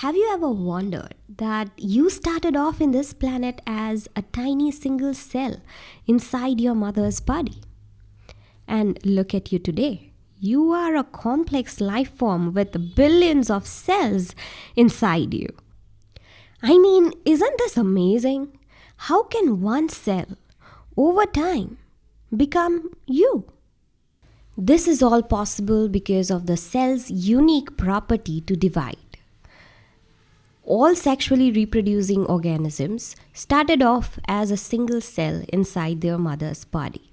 Have you ever wondered that you started off in this planet as a tiny single cell inside your mother's body? And look at you today. You are a complex life form with billions of cells inside you. I mean, isn't this amazing? How can one cell, over time, become you? This is all possible because of the cell's unique property to divide all sexually reproducing organisms started off as a single cell inside their mother's body.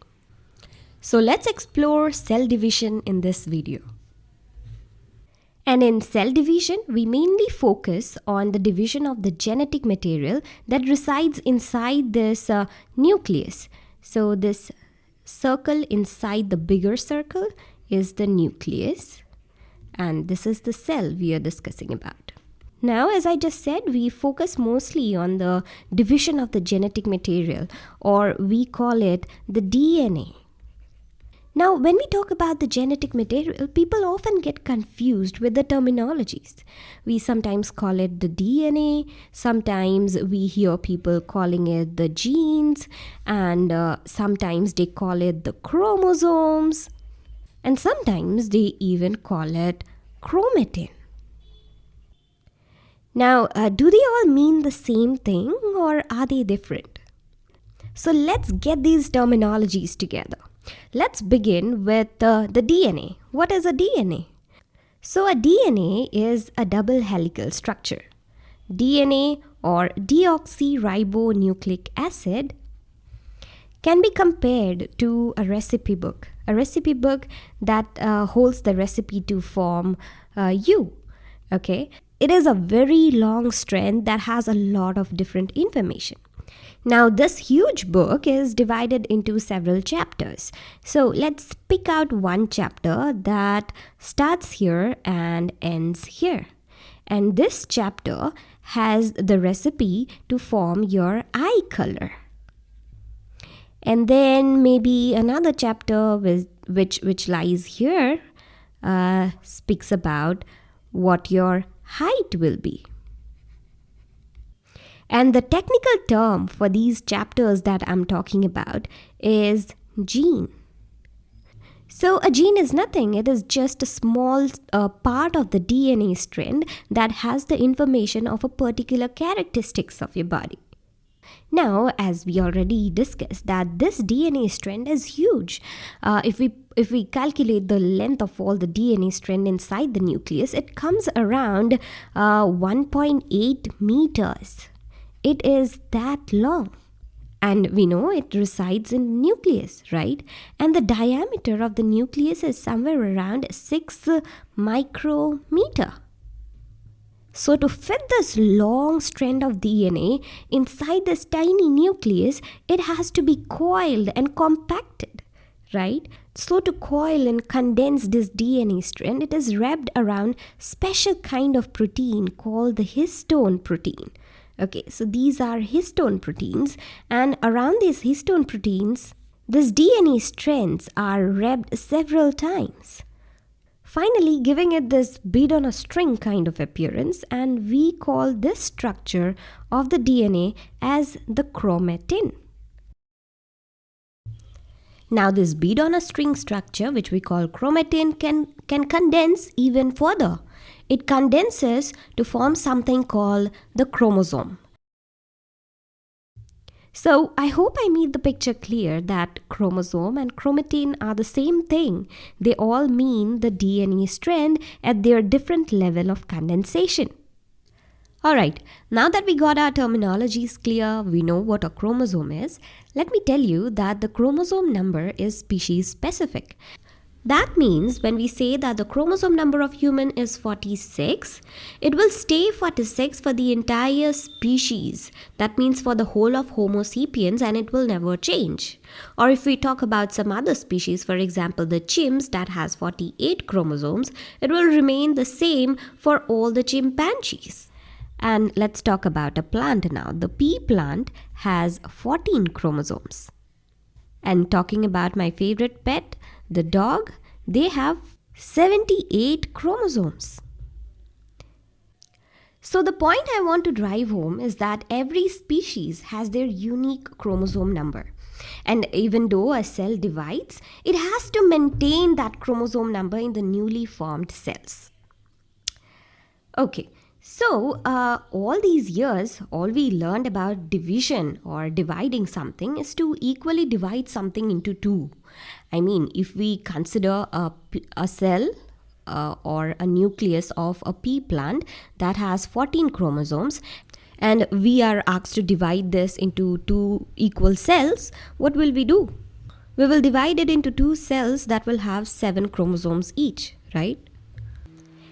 So let's explore cell division in this video. And in cell division, we mainly focus on the division of the genetic material that resides inside this uh, nucleus. So this circle inside the bigger circle is the nucleus. And this is the cell we are discussing about. Now, as I just said, we focus mostly on the division of the genetic material, or we call it the DNA. Now, when we talk about the genetic material, people often get confused with the terminologies. We sometimes call it the DNA, sometimes we hear people calling it the genes, and uh, sometimes they call it the chromosomes, and sometimes they even call it chromatin. Now, uh, do they all mean the same thing or are they different? So let's get these terminologies together. Let's begin with uh, the DNA. What is a DNA? So a DNA is a double helical structure. DNA or deoxyribonucleic acid can be compared to a recipe book, a recipe book that uh, holds the recipe to form uh, you. Okay, it is a very long strand that has a lot of different information. Now, this huge book is divided into several chapters. So, let's pick out one chapter that starts here and ends here. And this chapter has the recipe to form your eye color. And then maybe another chapter with, which, which lies here uh, speaks about what your height will be. And the technical term for these chapters that I'm talking about is gene. So a gene is nothing, it is just a small uh, part of the DNA strand that has the information of a particular characteristics of your body. Now, as we already discussed, that this DNA strand is huge. Uh, if we if we calculate the length of all the DNA strand inside the nucleus, it comes around uh, 1.8 meters. It is that long. And we know it resides in nucleus, right? And the diameter of the nucleus is somewhere around 6 micrometer. So to fit this long strand of DNA inside this tiny nucleus, it has to be coiled and compacted, right? So to coil and condense this DNA strand, it is wrapped around special kind of protein called the histone protein. Okay, so these are histone proteins and around these histone proteins, these DNA strands are wrapped several times finally giving it this bead on a string kind of appearance and we call this structure of the DNA as the chromatin. Now this bead on a string structure which we call chromatin can, can condense even further. It condenses to form something called the chromosome. So I hope I made the picture clear that chromosome and chromatin are the same thing. They all mean the DNA strand at their different level of condensation. Alright, now that we got our terminologies clear, we know what a chromosome is, let me tell you that the chromosome number is species specific. That means when we say that the chromosome number of human is 46, it will stay 46 for the entire species. That means for the whole of Homo sapiens and it will never change. Or if we talk about some other species, for example the chimps that has 48 chromosomes, it will remain the same for all the chimpanzees. And let's talk about a plant now. The pea plant has 14 chromosomes. And talking about my favorite pet, the dog, they have 78 chromosomes. So, the point I want to drive home is that every species has their unique chromosome number. And even though a cell divides, it has to maintain that chromosome number in the newly formed cells. Okay, so uh, all these years, all we learned about division or dividing something is to equally divide something into two. I mean, if we consider a, a cell uh, or a nucleus of a pea plant that has 14 chromosomes and we are asked to divide this into two equal cells, what will we do? We will divide it into two cells that will have 7 chromosomes each, right?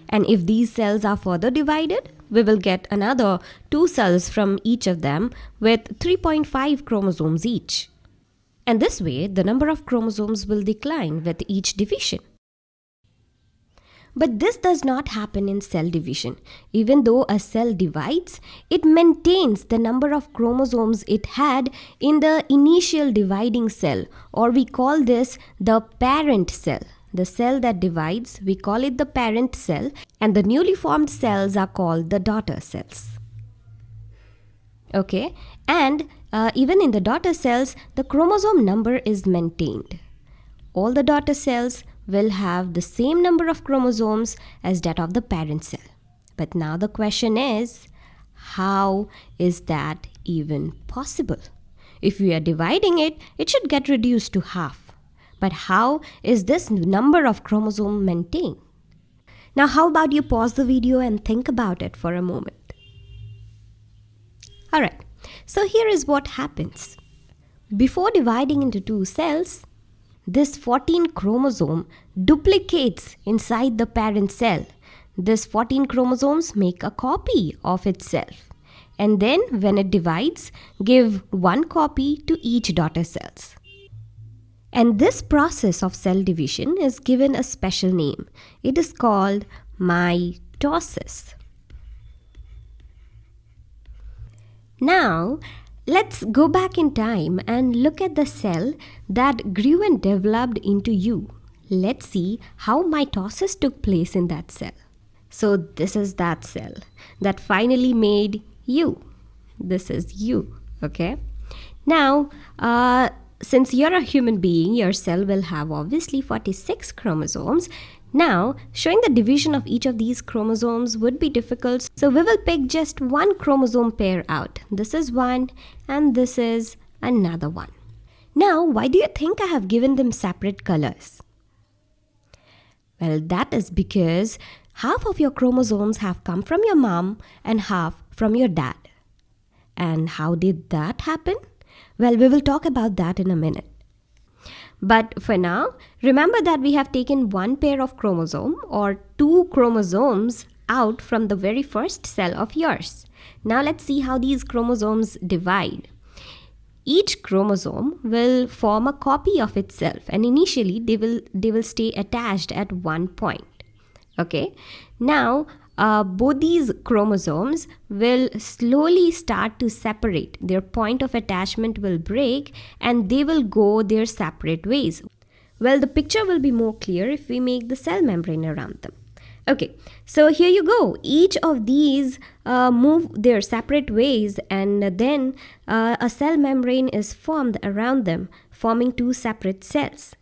And if these cells are further divided, we will get another two cells from each of them with 3.5 chromosomes each. And this way, the number of chromosomes will decline with each division. But this does not happen in cell division. Even though a cell divides, it maintains the number of chromosomes it had in the initial dividing cell, or we call this the parent cell. The cell that divides, we call it the parent cell, and the newly formed cells are called the daughter cells. Okay, and uh, even in the daughter cells, the chromosome number is maintained. All the daughter cells will have the same number of chromosomes as that of the parent cell. But now the question is, how is that even possible? If we are dividing it, it should get reduced to half. But how is this number of chromosome maintained? Now how about you pause the video and think about it for a moment. Alright, so here is what happens. Before dividing into two cells, this 14 chromosome duplicates inside the parent cell. This 14 chromosomes make a copy of itself. And then when it divides, give one copy to each daughter cells. And this process of cell division is given a special name. It is called mitosis. Now, Let's go back in time and look at the cell that grew and developed into you. Let's see how mitosis took place in that cell. So, this is that cell that finally made you. This is you, okay? Now, uh, since you're a human being, your cell will have obviously 46 chromosomes now, showing the division of each of these chromosomes would be difficult, so we will pick just one chromosome pair out. This is one and this is another one. Now, why do you think I have given them separate colors? Well, that is because half of your chromosomes have come from your mom and half from your dad. And how did that happen? Well, we will talk about that in a minute. But for now, remember that we have taken one pair of chromosome or two chromosomes out from the very first cell of yours. Now let's see how these chromosomes divide. Each chromosome will form a copy of itself and initially they will they will stay attached at one point. Okay? Now uh, both these chromosomes will slowly start to separate. Their point of attachment will break and they will go their separate ways. Well, the picture will be more clear if we make the cell membrane around them. Okay, so here you go. Each of these uh, move their separate ways and then uh, a cell membrane is formed around them, forming two separate cells.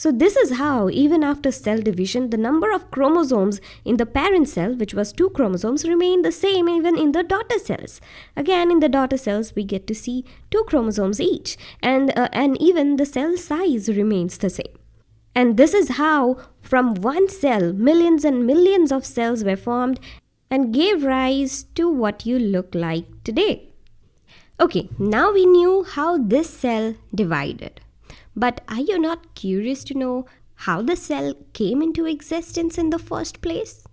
So this is how, even after cell division, the number of chromosomes in the parent cell, which was two chromosomes, remain the same even in the daughter cells. Again, in the daughter cells, we get to see two chromosomes each, and, uh, and even the cell size remains the same. And this is how, from one cell, millions and millions of cells were formed and gave rise to what you look like today. Okay, now we knew how this cell divided. But are you not curious to know how the cell came into existence in the first place?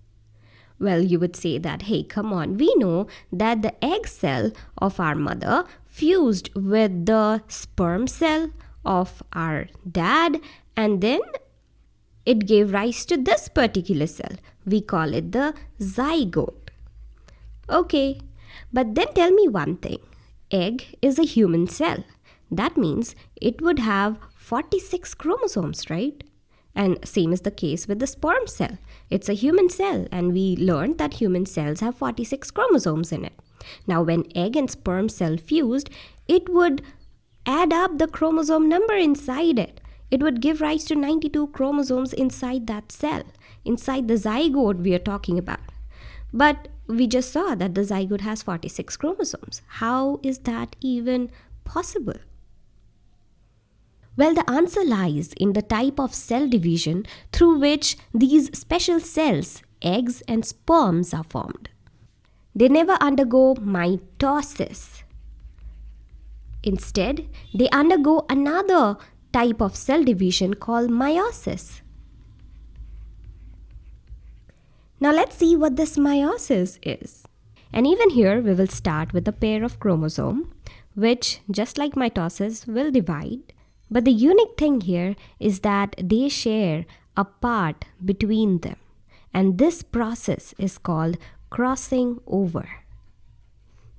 Well, you would say that, hey, come on, we know that the egg cell of our mother fused with the sperm cell of our dad, and then it gave rise to this particular cell. We call it the zygote. Okay, but then tell me one thing egg is a human cell. That means it would have 46 chromosomes, right? And same is the case with the sperm cell. It's a human cell, and we learned that human cells have 46 chromosomes in it. Now, when egg and sperm cell fused, it would add up the chromosome number inside it. It would give rise to 92 chromosomes inside that cell, inside the zygote we are talking about. But we just saw that the zygote has 46 chromosomes. How is that even possible? Well, the answer lies in the type of cell division through which these special cells, eggs and sperms, are formed. They never undergo mitosis. Instead, they undergo another type of cell division called meiosis. Now let's see what this meiosis is. And even here we will start with a pair of chromosome which just like mitosis will divide. But the unique thing here is that they share a part between them. And this process is called crossing over.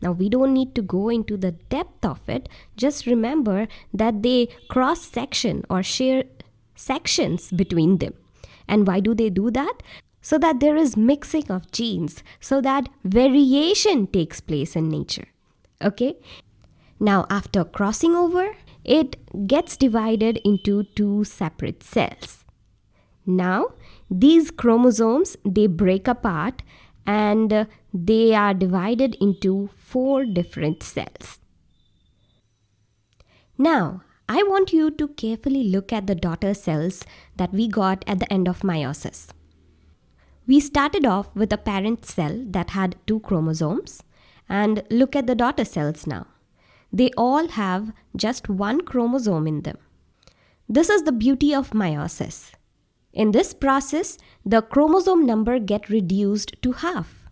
Now we don't need to go into the depth of it. Just remember that they cross section or share sections between them. And why do they do that? so that there is mixing of genes, so that variation takes place in nature. Okay? Now, after crossing over, it gets divided into two separate cells. Now, these chromosomes they break apart and uh, they are divided into four different cells. Now, I want you to carefully look at the daughter cells that we got at the end of meiosis. We started off with a parent cell that had two chromosomes and look at the daughter cells now. They all have just one chromosome in them. This is the beauty of meiosis. In this process, the chromosome number get reduced to half.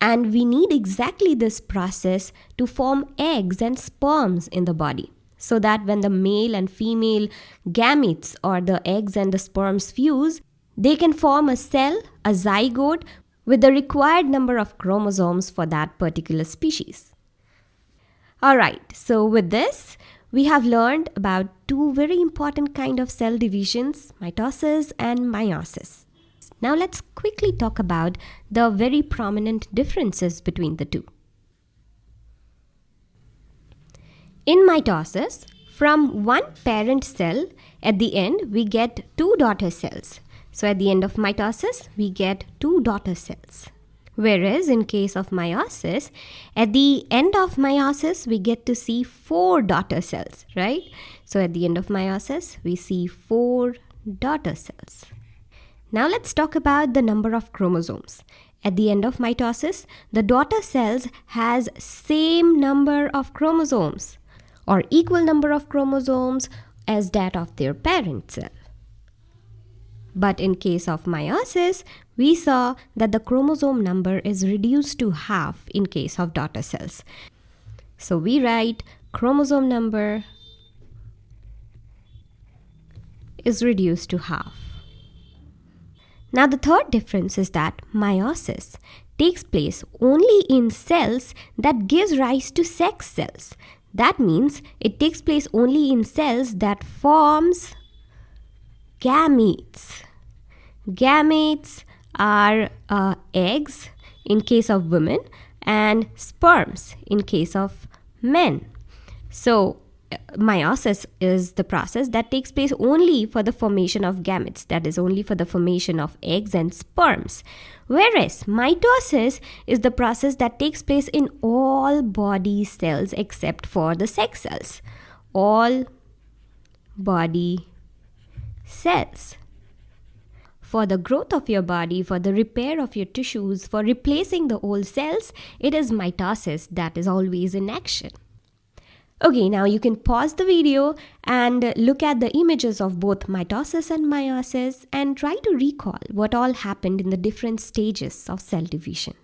And we need exactly this process to form eggs and sperms in the body so that when the male and female gametes or the eggs and the sperms fuse, they can form a cell, a zygote, with the required number of chromosomes for that particular species. Alright, so with this, we have learned about two very important kind of cell divisions, mitosis and meiosis. Now let's quickly talk about the very prominent differences between the two. In mitosis, from one parent cell, at the end we get two daughter cells so at the end of mitosis, we get two daughter cells. Whereas in case of meiosis, at the end of meiosis, we get to see four daughter cells, right? So at the end of meiosis, we see four daughter cells. Now let's talk about the number of chromosomes. At the end of mitosis, the daughter cells has same number of chromosomes or equal number of chromosomes as that of their parent cell. But in case of meiosis, we saw that the chromosome number is reduced to half in case of daughter cells. So we write chromosome number is reduced to half. Now the third difference is that meiosis takes place only in cells that gives rise to sex cells. That means it takes place only in cells that forms gametes. Gametes are uh, eggs in case of women and sperms in case of men. So, uh, meiosis is the process that takes place only for the formation of gametes, that is, only for the formation of eggs and sperms. Whereas mitosis is the process that takes place in all body cells except for the sex cells. All body cells for the growth of your body, for the repair of your tissues, for replacing the old cells, it is mitosis that is always in action. Okay, now you can pause the video and look at the images of both mitosis and meiosis and try to recall what all happened in the different stages of cell division.